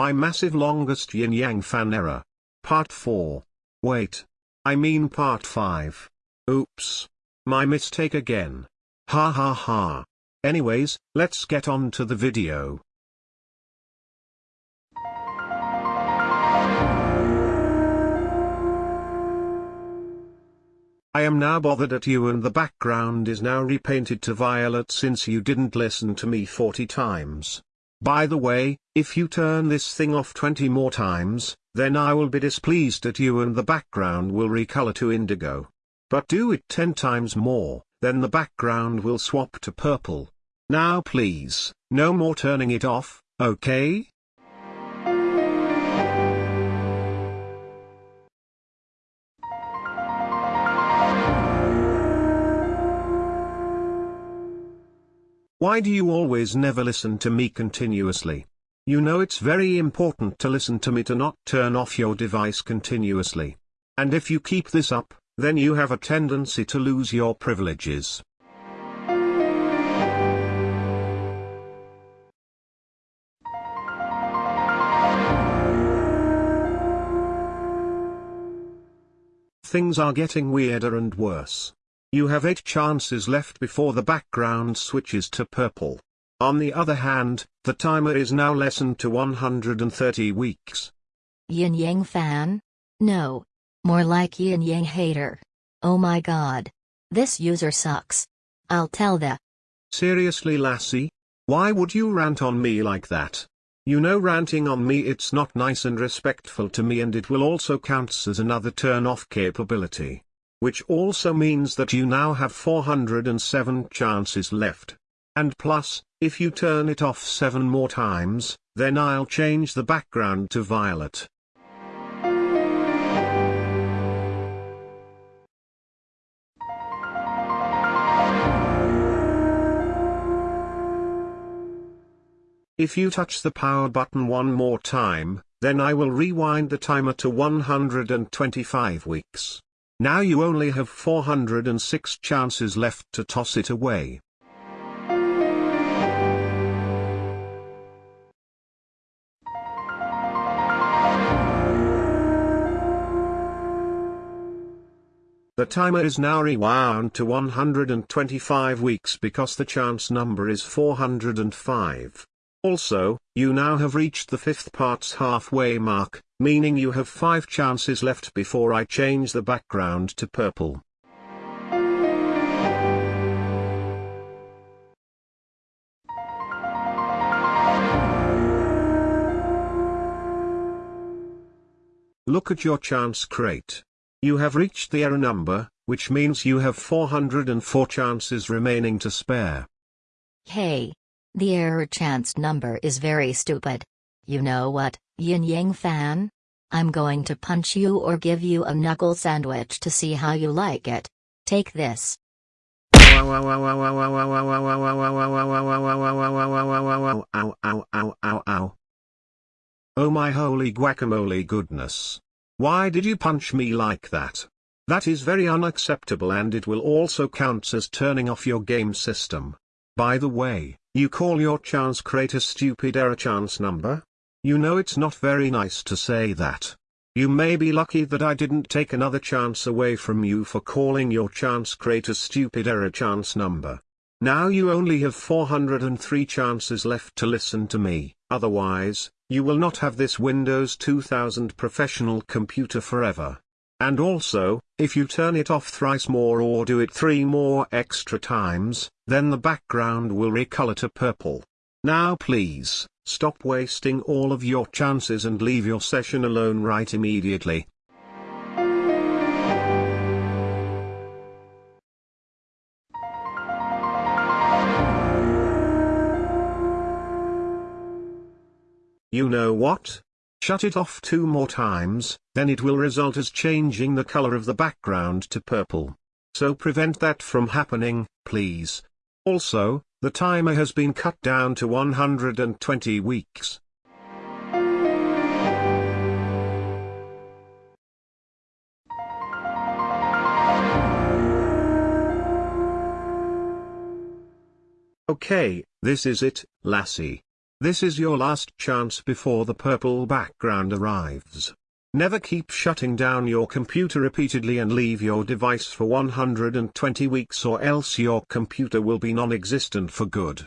My massive longest yin yang fan error. Part 4. Wait. I mean part 5. Oops. My mistake again. Ha ha ha. Anyways, let's get on to the video. I am now bothered at you and the background is now repainted to violet since you didn't listen to me 40 times. By the way, if you turn this thing off 20 more times, then I will be displeased at you and the background will recolor to indigo. But do it 10 times more, then the background will swap to purple. Now please, no more turning it off, okay? Why do you always never listen to me continuously? You know it's very important to listen to me to not turn off your device continuously. And if you keep this up, then you have a tendency to lose your privileges. Things are getting weirder and worse. You have 8 chances left before the background switches to purple. On the other hand, the timer is now lessened to 130 weeks. Yin Yang fan? No. More like Yin Yang hater. Oh my god. This user sucks. I'll tell the. Seriously lassie? Why would you rant on me like that? You know ranting on me it's not nice and respectful to me and it will also counts as another turn off capability which also means that you now have 407 chances left. And plus, if you turn it off 7 more times, then I'll change the background to violet. If you touch the power button one more time, then I will rewind the timer to 125 weeks. Now you only have 406 chances left to toss it away. The timer is now rewound to 125 weeks because the chance number is 405. Also, you now have reached the fifth part's halfway mark, meaning you have 5 chances left before I change the background to purple. Look at your chance crate. You have reached the error number, which means you have 404 chances remaining to spare. Hey, the error chance number is very stupid. You know what, Yin Yang fan? I'm going to punch you or give you a knuckle sandwich to see how you like it. Take this. Oh my holy guacamole goodness. Why did you punch me like that? That is very unacceptable and it will also count as turning off your game system. By the way, you call your chance crate a stupid error chance number? You know it's not very nice to say that. You may be lucky that I didn't take another chance away from you for calling your chance crate a stupid error chance number. Now you only have 403 chances left to listen to me, otherwise, you will not have this Windows 2000 professional computer forever. And also, if you turn it off thrice more or do it three more extra times, then the background will recolor to purple. Now please, stop wasting all of your chances and leave your session alone right immediately. You know what? Shut it off two more times, then it will result as changing the color of the background to purple. So prevent that from happening, please. Also, the timer has been cut down to 120 weeks. Okay, this is it, lassie. This is your last chance before the purple background arrives. Never keep shutting down your computer repeatedly and leave your device for 120 weeks or else your computer will be non-existent for good.